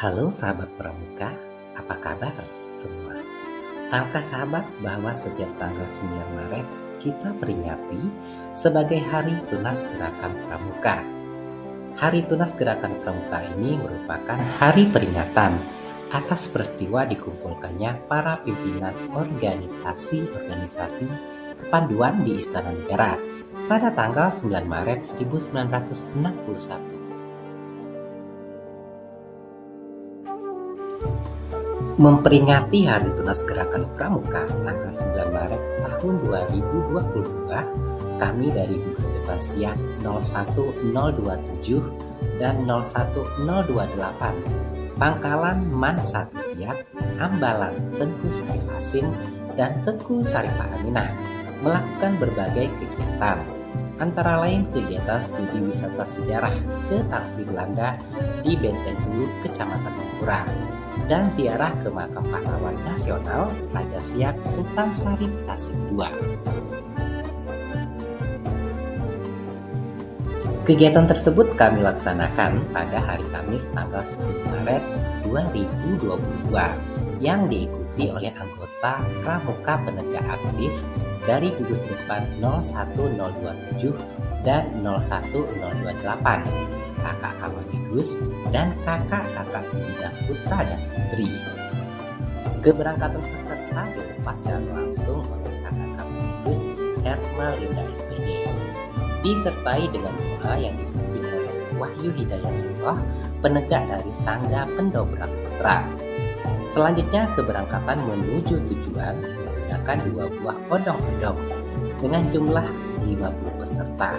Halo sahabat pramuka, apa kabar semua? Tahukah sahabat bahwa setiap tanggal 9 Maret kita peringati sebagai Hari Tunas Gerakan Pramuka. Hari Tunas Gerakan Pramuka ini merupakan hari peringatan atas peristiwa dikumpulkannya para pimpinan organisasi-organisasi kepanduan di Istana Negara pada tanggal 9 Maret 1961. Memperingati Hari Tunas Gerakan Pramuka tanggal 9 Maret tahun 2022, kami dari gugus depan siap 01027 dan 01028 Pangkalan Man Satu Siap, Ambalan Tengku Sarif Asim dan Tengku Sarifah Aminah melakukan berbagai kegiatan antara lain kegiatan studi wisata sejarah ke Taksi Belanda di Benteng Hulu, Kecamatan Mempura, dan ziarah ke makam pahlawan nasional Raja Siap Sultan Syarif Kasim II. Kegiatan tersebut kami laksanakan pada hari Kamis tanggal 10 Maret 2022 yang diikuti oleh anggota Pramuka Penegak Aktif dari gugus depan 01027 dan 01028 kakak Kamanigus, dan kakak-kakak bidang putra dan putri. Keberangkatan peserta dilepas secara langsung oleh kakak Kamanigus Herma Linda SPD, disertai dengan doa yang dipimpin oleh Wahyu Hidayatullah, penegak dari Sangga Pendobrak Putra. Selanjutnya keberangkatan menuju tujuan menggunakan dua buah odong-odong dengan jumlah 50 peserta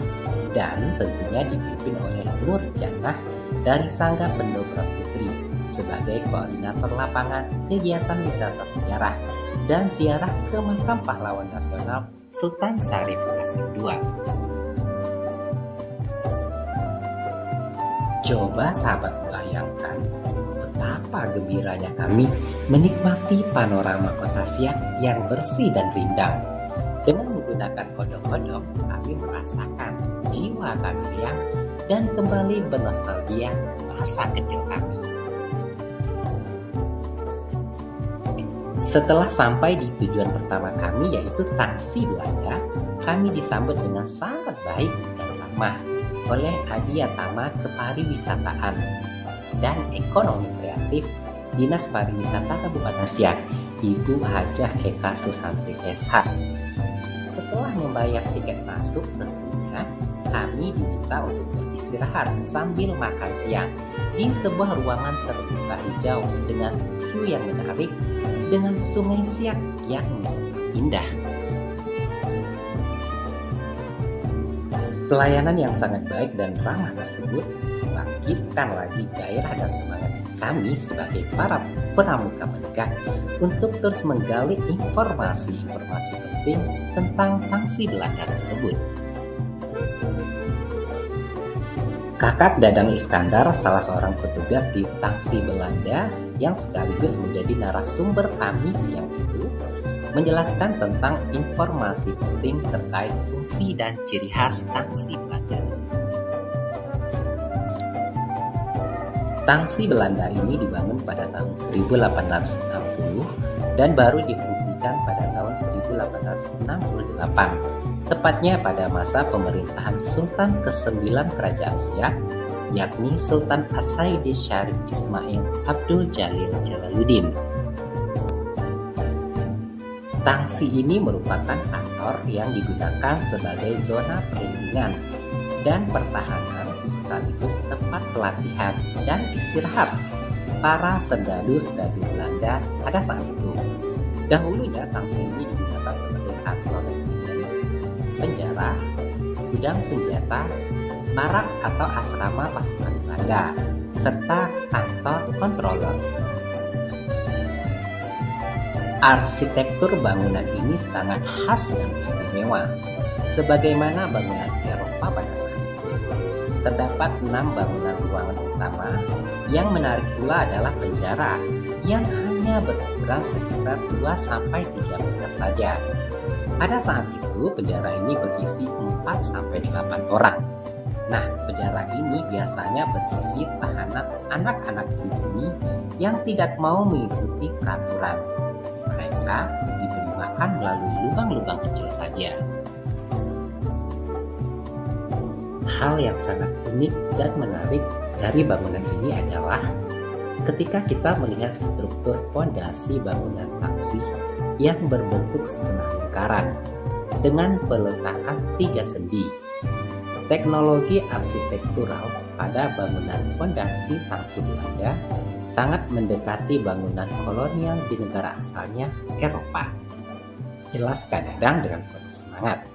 dan tentunya dipimpin oleh Nur Jannah dari Sangga Pendobrak Putri sebagai koordinator lapangan kegiatan wisata sejarah dan ziarah ke makam pahlawan nasional Sultan Syarif Kasim II. Coba sahabat bayangkan betapa gembiranya kami menikmati panorama kota Siak yang bersih dan rindang dengan menggunakan odong-odong, kami merasakan jiwa kami riang dan kembali bernostalgia ke masa kecil kami. Setelah sampai di tujuan pertama kami yaitu taksi Belanda, kami disambut dengan sangat baik dan ramah oleh Adi Tama Kepariwisataan dan Ekonomi Kreatif Dinas Pariwisata Kabupaten Siak, Ibu Hajah Eka Susanti SH setelah membayar tiket masuk tentunya, kami diminta untuk beristirahat sambil makan siang di sebuah ruangan terbuka hijau dengan view yang menarik dengan sungai Siak yang indah. Pelayanan yang sangat baik dan ramah tersebut membangkitkan lagi gairah dan semangat kami sebagai para pramuka menegak untuk terus menggali informasi-informasi penting tentang tangsi Belanda tersebut. Kakak Dadang Iskandar, salah seorang petugas di tangsi Belanda yang sekaligus menjadi narasumber kami siang itu, menjelaskan tentang informasi penting terkait fungsi dan ciri khas tangsi Belanda. Tangsi Belanda ini dibangun pada tahun 1860 dan baru difungsikan pada tahun 1868, tepatnya pada masa pemerintahan Sultan ke-9 Kerajaan Siak, yakni Sultan Asaidi Syarif Ismail Abdul Jalil Jalaluddin. Tangsi ini merupakan kantor yang digunakan sebagai zona perlindungan dan pertahanan sekaligus tempat pelatihan dan istirahat para serdadu-serdadu Belanda pada saat itu. Dahulunya Tangsi ini digunakan sebagai kantor residen, penjara, gudang senjata, barak atau asrama pasukan Belanda, serta kantor controller. Arsitektur bangunan ini sangat khas dan istimewa, sebagaimana bangunan Eropa pada saat terdapat enam bangunan ruangan utama. Yang menarik pula adalah penjara yang hanya berukuran sekitar 2 sampai 3 meter saja. Pada saat itu penjara ini berisi 4 sampai 8 orang. Nah, penjara ini biasanya berisi tahanan anak-anak pribumi yang tidak mau mengikuti peraturan. Mereka diberi makan melalui lubang-lubang kecil saja. Hal yang sangat unik dan menarik dari bangunan ini adalah ketika kita melihat struktur pondasi bangunan taksi yang berbentuk setengah lingkaran dengan peletakan tiga sendi Teknologi arsitektural pada bangunan fondasi tangsi Belanda sangat mendekati bangunan kolonial di negara asalnya Eropa. Jelas kadang dengan penuh semangat.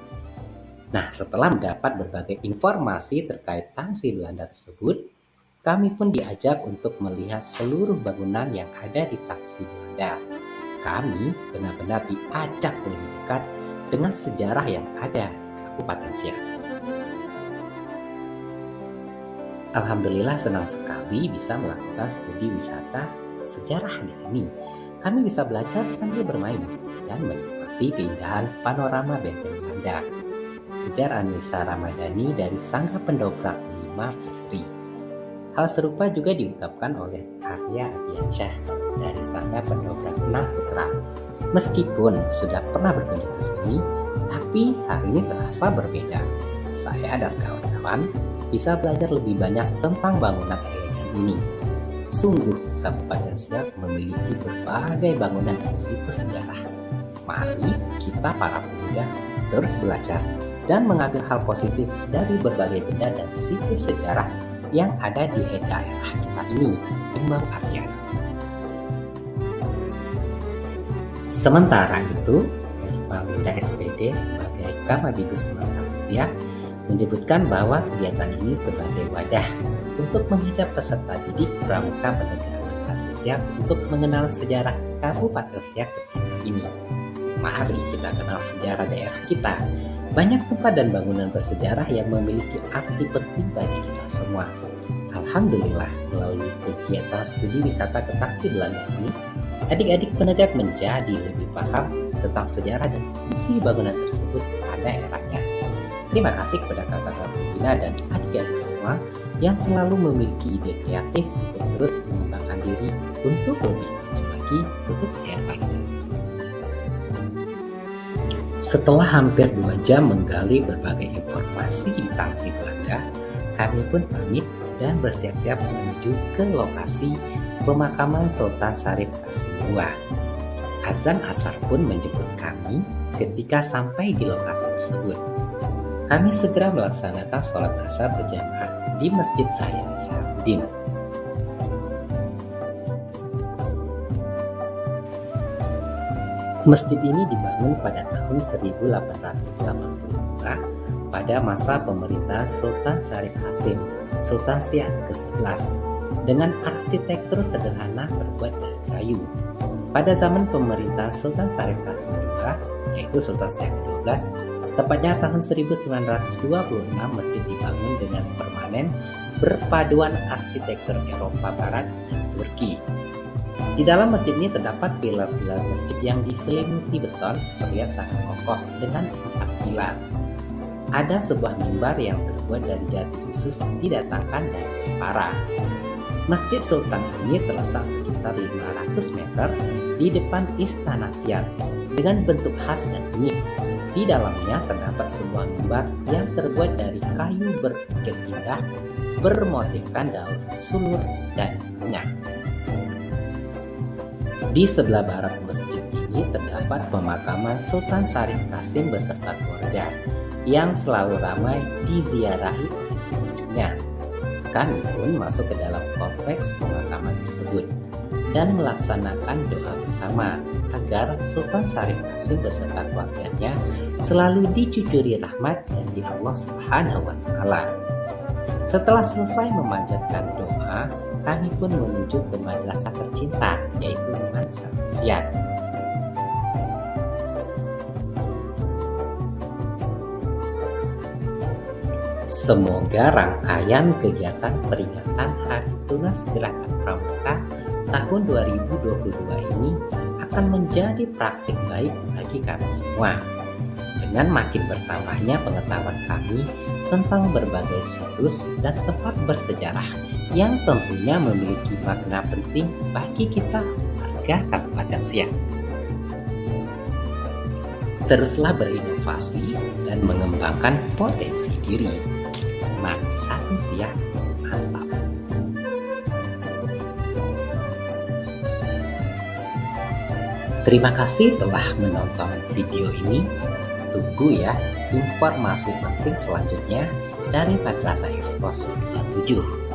Nah, setelah mendapat berbagai informasi terkait tangsi Belanda tersebut, kami pun diajak untuk melihat seluruh bangunan yang ada di tangsi Belanda. Kami benar-benar diajak lebih dekat dengan sejarah yang ada di Kabupaten Siak. Alhamdulillah senang sekali bisa melakukan studi wisata sejarah di sini. Kami bisa belajar sambil bermain dan menikmati keindahan panorama benteng Belanda. Ujar Anissa Ramadhani dari Sangga Pendobrak Lima Putri. Hal serupa juga diungkapkan oleh Arya Adiansyah dari Sangga Pendobrak Enam Putra. Meskipun sudah pernah berkunjung ke sini, tapi hari ini terasa berbeda. Saya dan kawan-kawan bisa belajar lebih banyak tentang bangunan elegan ini. Sungguh, Kabupaten Siak memiliki berbagai bangunan dan situs sejarah. Mari kita para pemuda terus belajar dan mengambil hal positif dari berbagai benda dan situs sejarah yang ada di daerah kita ini, Imam Aryan. Sementara itu, Ermalinda SPD sebagai Kamabigus Mansatu Siak menyebutkan bahwa kegiatan ini sebagai wadah untuk mengajak peserta didik pramuka penegak satu siap untuk mengenal sejarah Kabupaten Siak tercinta ini. Mari kita kenal sejarah daerah kita. Banyak tempat dan bangunan bersejarah yang memiliki arti penting bagi kita semua. Alhamdulillah, melalui kegiatan studi wisata ke taksi Belanda ini, adik-adik penegak menjadi lebih paham tentang sejarah dan isi bangunan tersebut pada eranya. Terima kasih kepada kakak-kakak Bina dan adik-adik semua yang selalu memiliki ide kreatif untuk terus mengembangkan diri untuk lebih lagi untuk ini. Setelah hampir dua jam menggali berbagai informasi di Tangsi Belanda, kami pun pamit dan bersiap-siap menuju ke lokasi pemakaman Sultan Syarif II. Azan asar pun menjemput kami ketika sampai di lokasi tersebut kami segera melaksanakan sholat asar berjamaah di Masjid Raya Syahudin. Masjid ini dibangun pada tahun 1882 pada masa pemerintahan Sultan Syarif Hasim, Sultan Siak ke-11, dengan arsitektur sederhana terbuat dari kayu. Pada zaman pemerintahan Sultan Syarif Hasim II, yaitu Sultan Siak ke-12, Tepatnya tahun 1926 masjid dibangun dengan permanen berpaduan arsitektur Eropa Barat dan Turki. Di dalam masjid ini terdapat pilar-pilar masjid yang diselimuti beton terlihat sangat kokoh dengan empat pilar. Ada sebuah mimbar yang terbuat dari jati khusus didatangkan dari Jepara. Masjid Sultan ini terletak sekitar 500 meter di depan Istana Siak dengan bentuk khas dan unik di dalamnya terdapat sebuah mimbar yang terbuat dari kayu berukir indah, bermotifkan daun sulur dan. Di sebelah barat masjid ini terdapat pemakaman Sultan Syarif Kasim beserta keluarga yang selalu ramai diziarahi oleh Kami pun masuk ke dalam kompleks pemakaman tersebut dan melaksanakan doa bersama agar Sultan Syarif Qasim beserta keluarganya selalu dicucuri rahmat dari Allah Subhanahu wa taala. Setelah selesai memanjatkan doa, kami pun menuju ke madrasah tercinta yaitu Madrasah Siat. Semoga rangkaian kegiatan peringatan Hari Tunas Gerakan Pramuka tahun 2022 ini akan menjadi praktik baik bagi kami semua. Dengan makin bertambahnya pengetahuan kami tentang berbagai situs dan tempat bersejarah yang tentunya memiliki makna penting bagi kita warga Kabupaten Siak. Teruslah berinovasi dan mengembangkan potensi diri. Satu Siak, mantap! Terima kasih telah menonton video ini. Tunggu ya informasi penting selanjutnya dari Madrasah Ekspos 27.